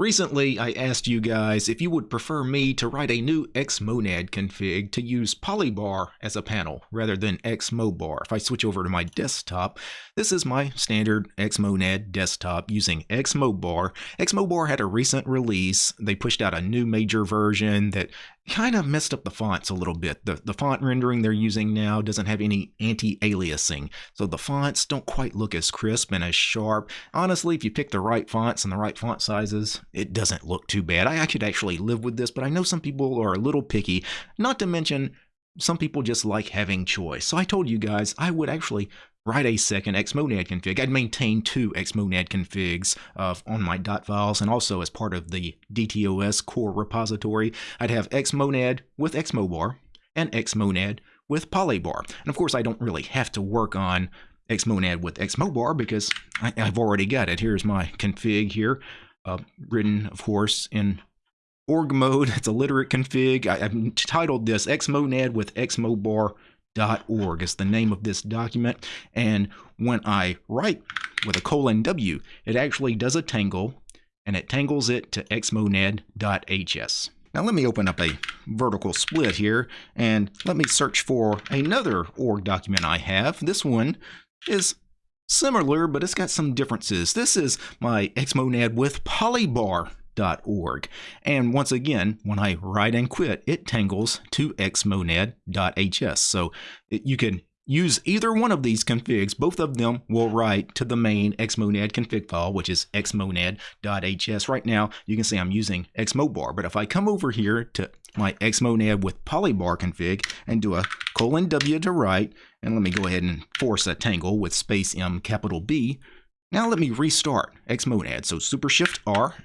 Recently, I asked you guys if you would prefer me to write a new Xmonad config to use Polybar as a panel rather than Xmobar. If I switch over to my desktop, this is my standard Xmonad desktop using Xmobar. Xmobar had a recent release. They pushed out a new major version that kind of messed up the fonts a little bit. The, the font rendering they're using now doesn't have any anti-aliasing, so the fonts don't quite look as crisp and as sharp. Honestly, if you pick the right fonts and the right font sizes, it doesn't look too bad. I, I could actually live with this, but I know some people are a little picky, not to mention some people just like having choice. So I told you guys I would actually write a second xmonad config. I'd maintain two xmonad configs uh, on my dot files and also as part of the DTOS core repository. I'd have xmonad with xmobar and xmonad with polybar. And of course, I don't really have to work on xmonad with xmobar because I, have already got it. Here's my config here, uh, written, of course, in org mode. It's a literate config. I, have titled this xmonad with xmobar org is the name of this document. And when I write with a colon W, it actually does a tangle and it tangles it to xmonad.hs. Now let me open up a vertical split here and let me search for another org document I have. This one is similar, but it's got some differences. This is my xmonad with polybar xmonad.org. And once again, when I write and quit, it tangles to xmonad.hs. So you can use either one of these configs. Both of them will write to the main xmonad config file, which is xmonad.hs. Right now, you can see I'm using xmobar, but if I come over here to my xmonad with polybar config and do a colon W to write, and let me go ahead and force a tangle with space M capital B. Now let me restart xmonad. So super shift R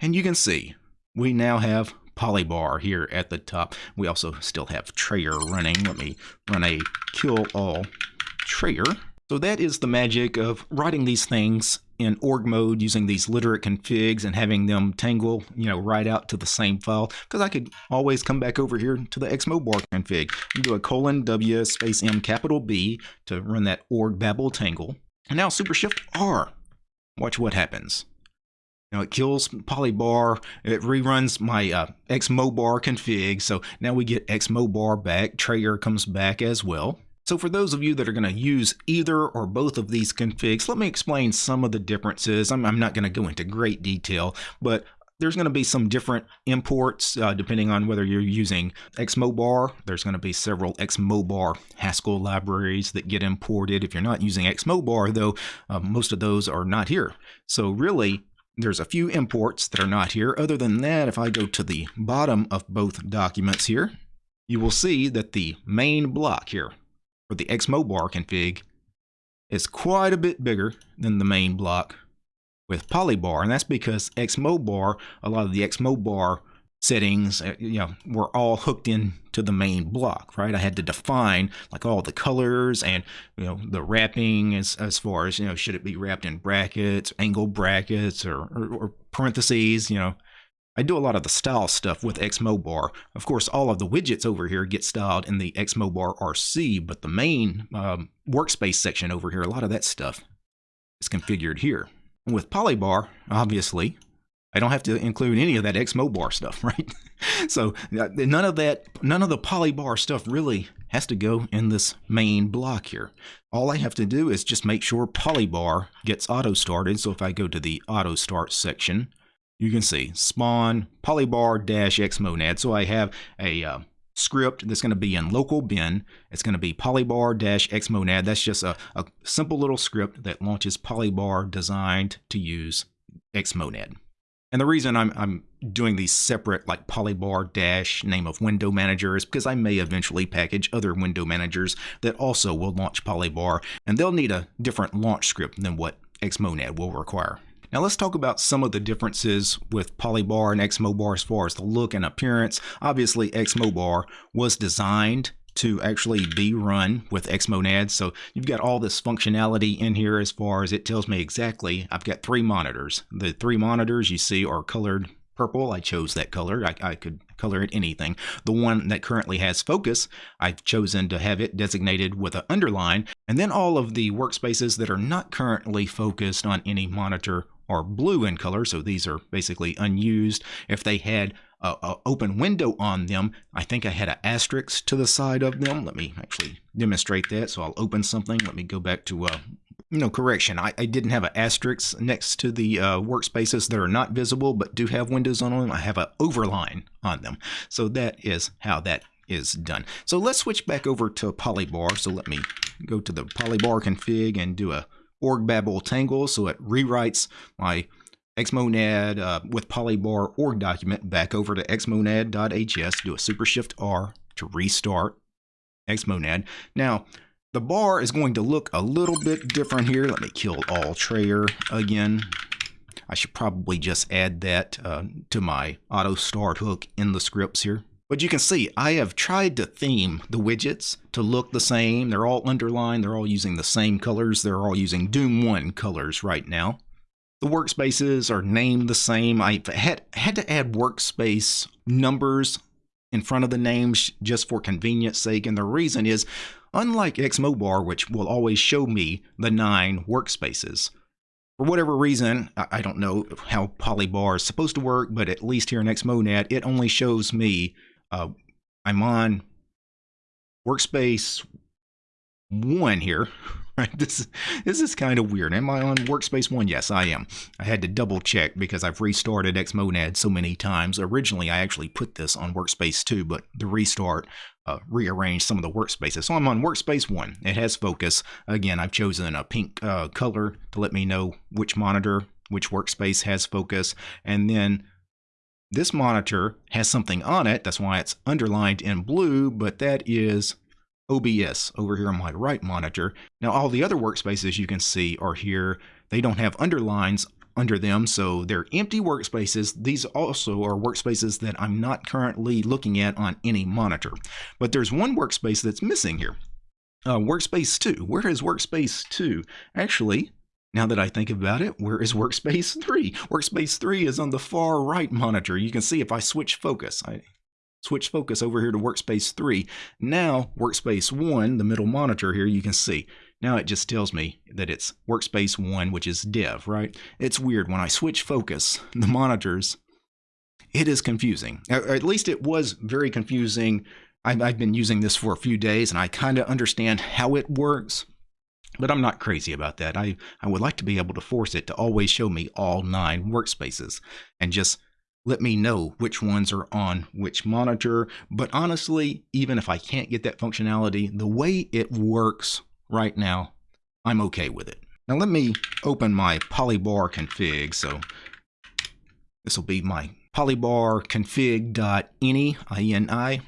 and you can see we now have polybar here at the top. We also still have Trayer running. Let me run a kill all Trayer. So that is the magic of writing these things in org mode using these literate configs and having them tangle, you know, right out to the same file. Because I could always come back over here to the xmobar config and do a colon W space M capital B to run that org babel tangle. And now super shift R. Watch what happens. It kills polybar, it reruns my uh, xmobar config, so now we get xmobar back, Trayer comes back as well. So for those of you that are going to use either or both of these configs, let me explain some of the differences. I'm, I'm not going to go into great detail, but there's going to be some different imports uh, depending on whether you're using Xmobar. There's going to be several Xmobar Haskell libraries that get imported. If you're not using Xmobar, though, uh, most of those are not here. So really, there's a few imports that are not here. Other than that, if I go to the bottom of both documents here, you will see that the main block here for the Xmobar config is quite a bit bigger than the main block with Polybar. And that's because Xmobar, a lot of the Xmobar settings, uh, you know, were all hooked in to the main block, right? I had to define like all the colors and, you know, the wrapping as, as far as, you know, should it be wrapped in brackets, angle brackets or, or, or parentheses, you know, I do a lot of the style stuff with Xmobar. Of course, all of the widgets over here get styled in the Xmobar RC, but the main um, workspace section over here, a lot of that stuff is configured here. With Polybar, obviously, I don't have to include any of that Xmobar stuff, right? so none of that, none of the polybar stuff really has to go in this main block here. All I have to do is just make sure polybar gets auto started. So if I go to the auto start section, you can see spawn polybar dash xmonad. So I have a uh, script that's going to be in local bin. It's going to be polybar dash xmonad. That's just a, a simple little script that launches polybar designed to use xmonad. And the reason I'm, I'm doing these separate like polybar dash name of window manager is because I may eventually package other window managers that also will launch polybar and they'll need a different launch script than what Xmonad will require. Now let's talk about some of the differences with Polybar and Xmobar as far as the look and appearance. Obviously Xmobar was designed to actually be run with Xmonad. So you've got all this functionality in here as far as it tells me exactly. I've got three monitors. The three monitors you see are colored purple. I chose that color. I, I, could color it anything. The one that currently has focus, I've chosen to have it designated with an underline. And then all of the workspaces that are not currently focused on any monitor are blue in color, so these are basically unused. If they had a, a, open window on them, I think I had an asterisk to the side of them. Let me actually demonstrate that. So I'll open something. Let me go back to uh, no correction. I, I, didn't have an asterisk next to the uh, workspaces that are not visible but do have windows on them. I have an overline on them. So that is how that is done. So let's switch back over to Polybar. So let me go to the Polybar config and do a org babel tangle. So it rewrites my xmonad uh, with Polybar org document back over to xmonad.hs. Do a super shift R to restart xmonad. Now, the bar is going to look a little bit different here. Let me kill all Trayer again. I should probably just add that uh, to my auto start hook in the scripts here. But you can see I have tried to theme the widgets to look the same. They're all underlined. They're all using the same colors. They're all using Doom 1 colors right now. The workspaces are named the same. I had, had to add workspace numbers in front of the names just for convenience sake. And the reason is unlike Xmobar, which will always show me the nine workspaces. For whatever reason, I don't know how Polybar is supposed to work, but at least here in Xmonad, it only shows me uh, I'm on workspace one here. Right, this this is kind of weird. Am I on workspace one? Yes, I am. I had to double check because I've restarted Xmonad so many times. Originally, I actually put this on workspace two, but the restart uh, rearranged some of the workspaces. So I'm on workspace one. It has focus. Again, I've chosen a pink uh, color to let me know which monitor, which workspace has focus, and then this monitor has something on it. That's why it's underlined in blue, but that is OBS over here on my right monitor. Now all the other workspaces you can see are here. They don't have underlines under them, so they're empty workspaces. These also are workspaces that I'm not currently looking at on any monitor. But there's one workspace that's missing here. Uh, workspace 2. Where is Workspace 2? Actually, now that I think about it, where is Workspace 3? Workspace 3 is on the far right monitor. You can see if I switch focus. I switch focus over here to workspace 3. Now workspace 1, the middle monitor here, you can see. Now it just tells me that it's workspace 1, which is dev, right? It's weird. When I switch focus, the monitors, it is confusing. At least it was very confusing. I've, I've been using this for a few days and I kind of understand how it works. But I'm not crazy about that. I, I would like to be able to force it to always show me all nine workspaces and just let me know which ones are on which monitor. But honestly, even if I can't get that functionality, the way it works right now, I'm okay with it. Now let me open my polybar config. So this will be my polybar config.ini, I-N-I.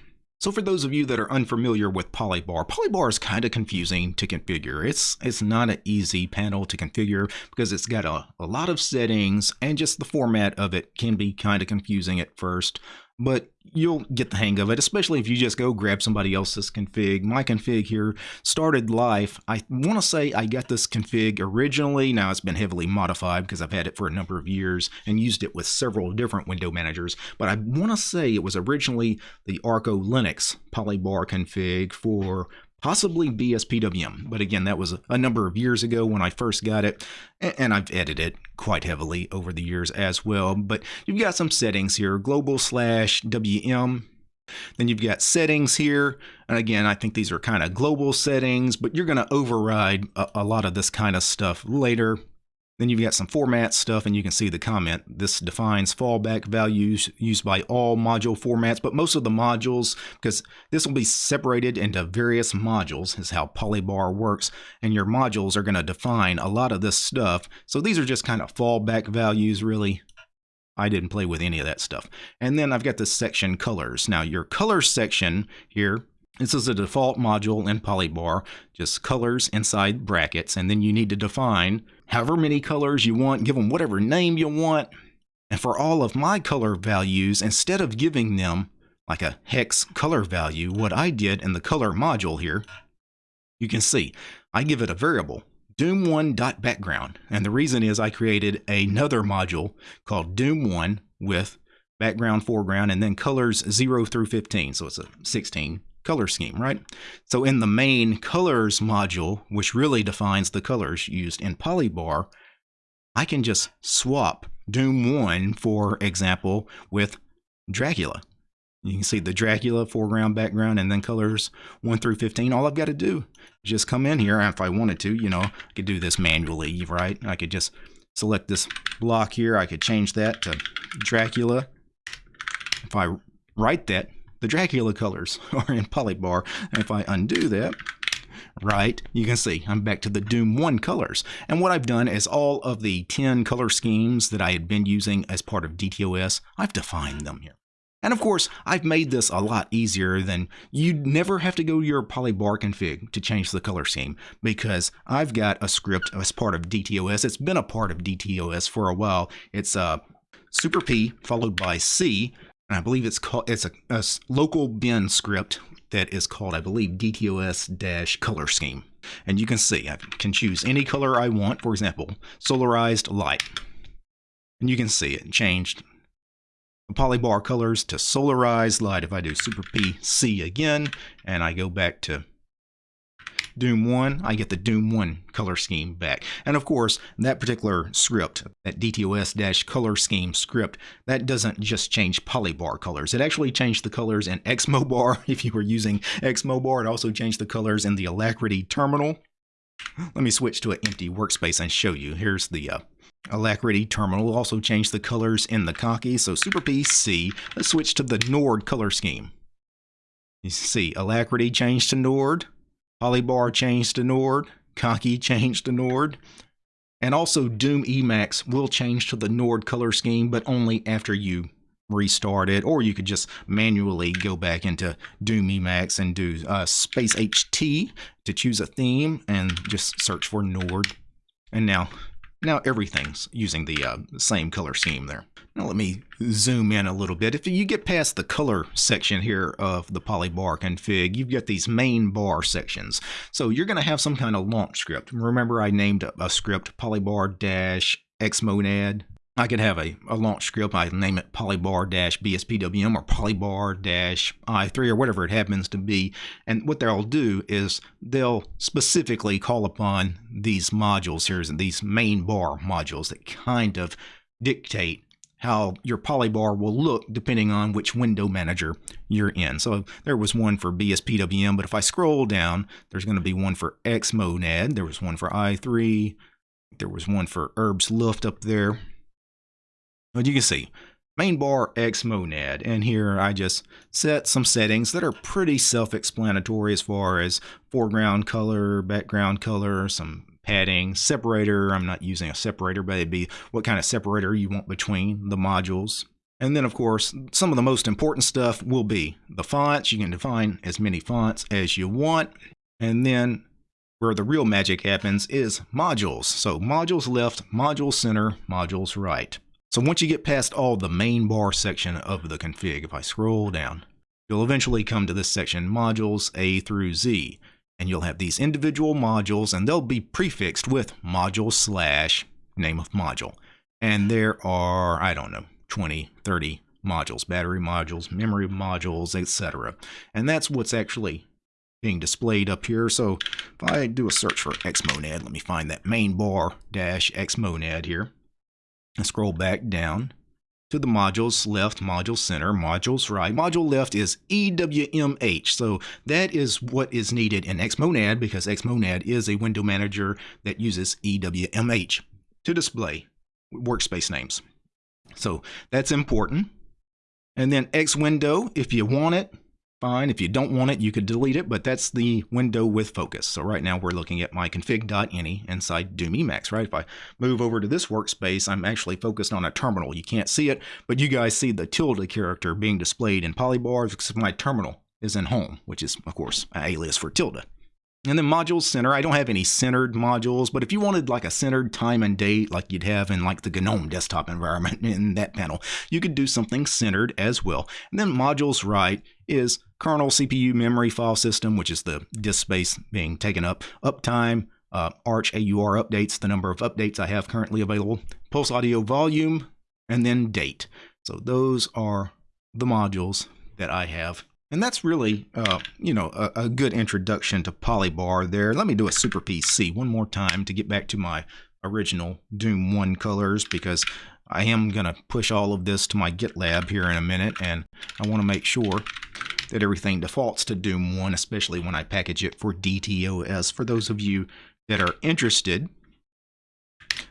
So for those of you that are unfamiliar with Polybar, Polybar is kind of confusing to configure. It's it's not an easy panel to configure because it's got a, a lot of settings and just the format of it can be kind of confusing at first but you'll get the hang of it, especially if you just go grab somebody else's config. My config here started life. I want to say I got this config originally. Now it's been heavily modified because I've had it for a number of years and used it with several different window managers. But I want to say it was originally the Arco Linux polybar config for possibly BSPWM. But again, that was a number of years ago when I first got it, and I've edited it quite heavily over the years as well. But you've got some settings here, global slash WM. Then you've got settings here. And again, I think these are kind of global settings, but you're going to override a, a lot of this kind of stuff later. Then you've got some format stuff and you can see the comment. This defines fallback values used by all module formats, but most of the modules, because this will be separated into various modules is how Polybar works. And your modules are going to define a lot of this stuff. So these are just kind of fallback values really. I didn't play with any of that stuff. And then I've got this section colors. Now your color section here this is a default module in Polybar, just colors inside brackets, and then you need to define however many colors you want, give them whatever name you want. And for all of my color values, instead of giving them like a hex color value, what I did in the color module here, you can see I give it a variable, doom1.background. And the reason is I created another module called doom1 with background, foreground, and then colors 0 through 15. So it's a 16 color scheme, right? So in the main colors module, which really defines the colors used in Polybar, I can just swap Doom 1, for example, with Dracula. You can see the Dracula foreground, background, and then colors 1 through 15. All I've got to do is just come in here. If I wanted to, you know, I could do this manually, right? I could just select this block here. I could change that to Dracula. If I write that, the Dracula colors are in Polybar. And if I undo that, right, you can see I'm back to the Doom 1 colors. And what I've done is all of the 10 color schemes that I had been using as part of DTOS, I've defined them here. And of course, I've made this a lot easier than you'd never have to go to your polybar config to change the color scheme because I've got a script as part of DTOS. It's been a part of DTOS for a while. It's uh, super P followed by C, and I believe it's called it's a, a local bin script that is called, I believe, DTOS color scheme. And you can see I can choose any color I want. For example, solarized light. And you can see it changed the polybar colors to solarized light. If I do super PC again, and I go back to Doom 1, I get the Doom 1 color scheme back. And of course, that particular script, that DTOS-color scheme script, that doesn't just change polybar colors. It actually changed the colors in Xmobar. If you were using Xmobar, it also changed the colors in the Alacritty terminal. Let me switch to an empty workspace and show you. Here's the uh, Alacritty terminal. Also changed the colors in the Conky. So Super PC. Let's switch to the Nord color scheme. You see Alacritty changed to Nord. Polybar changed to Nord, Conky changed to Nord, and also Doom Emacs will change to the Nord color scheme, but only after you restart it, or you could just manually go back into Doom Emacs and do uh, space HT to choose a theme and just search for Nord. And now now everything's using the, uh, same color scheme there. Now let me zoom in a little bit. If you get past the color section here of the polybar config, you've got these main bar sections. So you're going to have some kind of launch script. Remember I named a script polybar-xmonad I could have a, a launch script. I name it polybar-bspwm or polybar-i3 or whatever it happens to be. And what they'll do is they'll specifically call upon these modules here, these main bar modules that kind of dictate how your polybar will look depending on which window manager you're in. So there was one for BSPWM, but if I scroll down, there's going to be one for Xmonad. There was one for i3. There was one for Herbstluft up there. But you can see main bar Xmonad and here I just set some settings that are pretty self-explanatory as far as foreground color, background color, some padding, separator. I'm not using a separator, but it'd be what kind of separator you want between the modules. And then, of course, some of the most important stuff will be the fonts. You can define as many fonts as you want. And then where the real magic happens is modules. So modules left, modules center, modules right. So once you get past all the main bar section of the config, if I scroll down, you'll eventually come to this section, modules A through Z, and you'll have these individual modules and they'll be prefixed with module slash name of module. And there are, I don't know, 20, 30 modules, battery modules, memory modules, etc. And that's what's actually being displayed up here. So if I do a search for Xmonad, let me find that main bar dash Xmonad here and scroll back down to the modules left, module center, modules right. Module left is EWMH. So that is what is needed in Xmonad because Xmonad is a window manager that uses EWMH to display workspace names. So that's important. And then X window, if you want it, fine. If you don't want it, you could delete it, but that's the window with focus. So right now we're looking at my config.ini inside Doom Emacs, right? If I move over to this workspace, I'm actually focused on a terminal. You can't see it, but you guys see the tilde character being displayed in polybars because my terminal is in home, which is, of course, an alias for tilde. And then modules center, I don't have any centered modules, but if you wanted like a centered time and date like you'd have in like the GNOME desktop environment in that panel, you could do something centered as well. And then modules right is kernel CPU memory file system, which is the disk space being taken up, uptime, uh, Arch AUR updates, the number of updates I have currently available, pulse audio volume, and then date. So those are the modules that I have and that's really, uh, you know, a, a, good introduction to Polybar there. Let me do a Super PC one more time to get back to my original Doom 1 colors because I am going to push all of this to my GitLab here in a minute and I want to make sure that everything defaults to Doom 1, especially when I package it for DTOS. For those of you that are interested,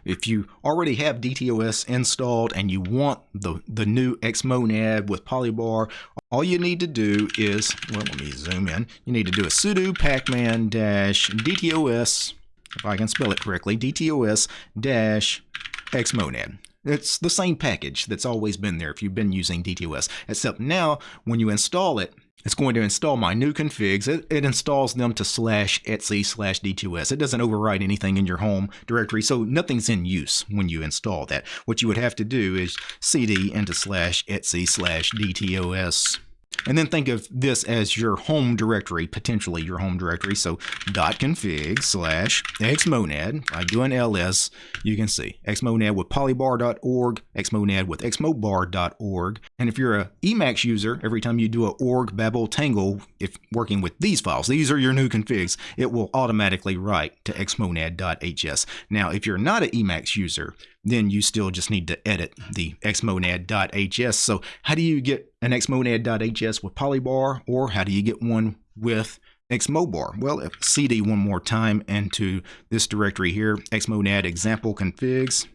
if you already have DTOS installed and you want the, the new Xmonad with Polybar, all you need to do is, well, let me zoom in. You need to do a sudo pacman DTOS, if I can spell it correctly, DTOS Xmonad. It's the same package that's always been there if you've been using DTOS, except now when you install it, it's going to install my new configs. It, it, installs them to slash etc slash DTOS. It doesn't overwrite anything in your home directory, so nothing's in use when you install that. What you would have to do is cd into slash etc slash DTOS and then think of this as your home directory, potentially your home directory. So dot .config slash xmonad. I do an ls, you can see xmonad with polybar.org, xmonad with xmobar.org. And if you're a Emacs user, every time you do a org babel tangle, if working with these files, these are your new configs, it will automatically write to xmonad.hs. Now, if you're not an Emacs user, then you still just need to edit the xmonad.hs. So how do you get an xmonad.hs with polybar or how do you get one with xmobar? Well, uh, if cd one more time into this directory here, xmonad example configs.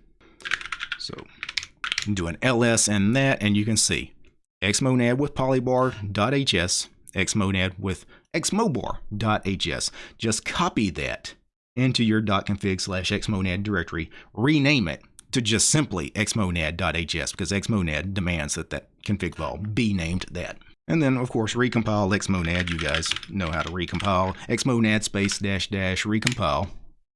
So do an ls and that and you can see xmonad with polybar.hs, xmonad with xmobar.hs. Just copy that into your .config slash xmonad directory, rename it, to just simply xmonad.hs because xmonad demands that that config file be named that. And then, of course, recompile xmonad. You guys know how to recompile. xmonad space dash dash recompile.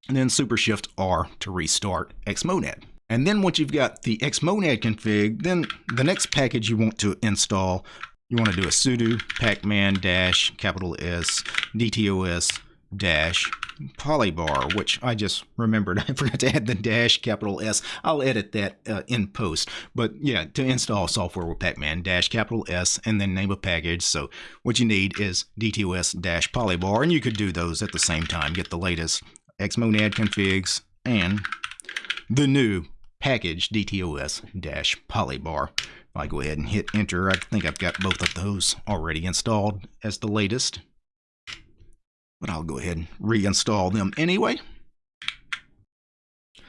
And then super shift R to restart xmonad. And then once you've got the xmonad config, then the next package you want to install, you want to do a sudo pacman dash capital S dtos dash polybar, which I just remembered. I forgot to add the dash capital S. I'll edit that uh, in post. But yeah, to install software with Pacman, dash capital S and then name a package. So what you need is DTOS dash polybar, and you could do those at the same time. Get the latest Xmonad configs and the new package DTOS dash polybar. If I go ahead and hit enter, I think I've got both of those already installed as the latest but I'll go ahead and reinstall them anyway.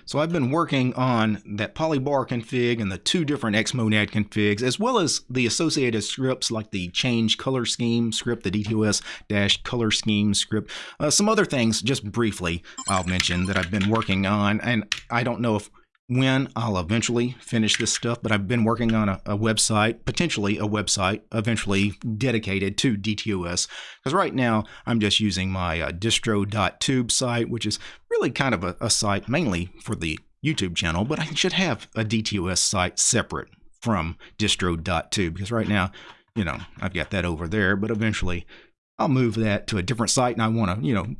So I've been working on that polybar config and the two different Xmonad configs, as well as the associated scripts like the change color scheme script, the DTOS-color scheme script. Uh, some other things, just briefly, I'll mention that I've been working on, and I don't know if when I'll eventually finish this stuff, but I've been working on a, a website, potentially a website, eventually dedicated to DTOS. Because right now I'm just using my uh, distro.tube site, which is really kind of a, a site mainly for the YouTube channel, but I should have a DTOS site separate from distro.tube because right now, you know, I've got that over there, but eventually I'll move that to a different site and I want to, you know,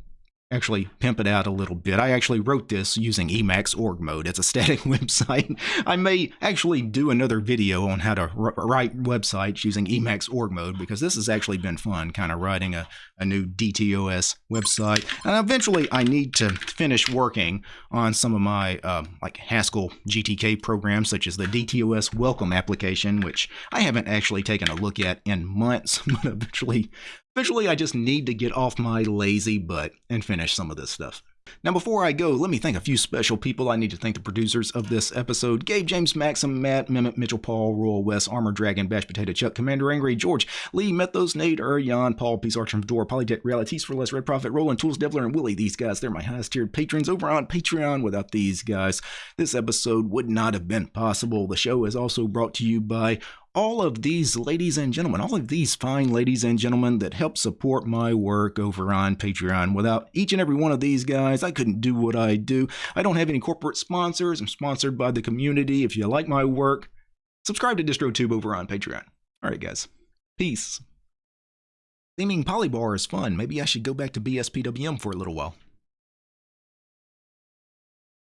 actually pimp it out a little bit. I actually wrote this using Emacs org mode. It's a static website. I may actually do another video on how to write websites using Emacs org mode because this has actually been fun, kind of writing a, a new DTOS website. And eventually I need to finish working on some of my uh, like Haskell GTK programs such as the DTOS welcome application, which I haven't actually taken a look at in months, but eventually Eventually, I just need to get off my lazy butt and finish some of this stuff. Now, before I go, let me thank a few special people. I need to thank the producers of this episode Gabe, James, Maxim, Matt, Mehmet, Mitchell, Paul, Royal West, Armor Dragon, Bash Potato, Chuck, Commander Angry, George, Lee, Methos, Nate, Ur, Jan, Paul, Peace Archer, Door, Polytech, Realities for Less, Red Prophet, Roland, Tools, Devler, and Willie. These guys, they're my highest tiered patrons over on Patreon. Without these guys, this episode would not have been possible. The show is also brought to you by all of these ladies and gentlemen, all of these fine ladies and gentlemen that help support my work over on Patreon. Without each and every one of these guys, I couldn't do what I do. I don't have any corporate sponsors. I'm sponsored by the community. If you like my work, subscribe to DistroTube over on Patreon. All right, guys. Peace. Theming Polybar is fun. Maybe I should go back to BSPWM for a little while.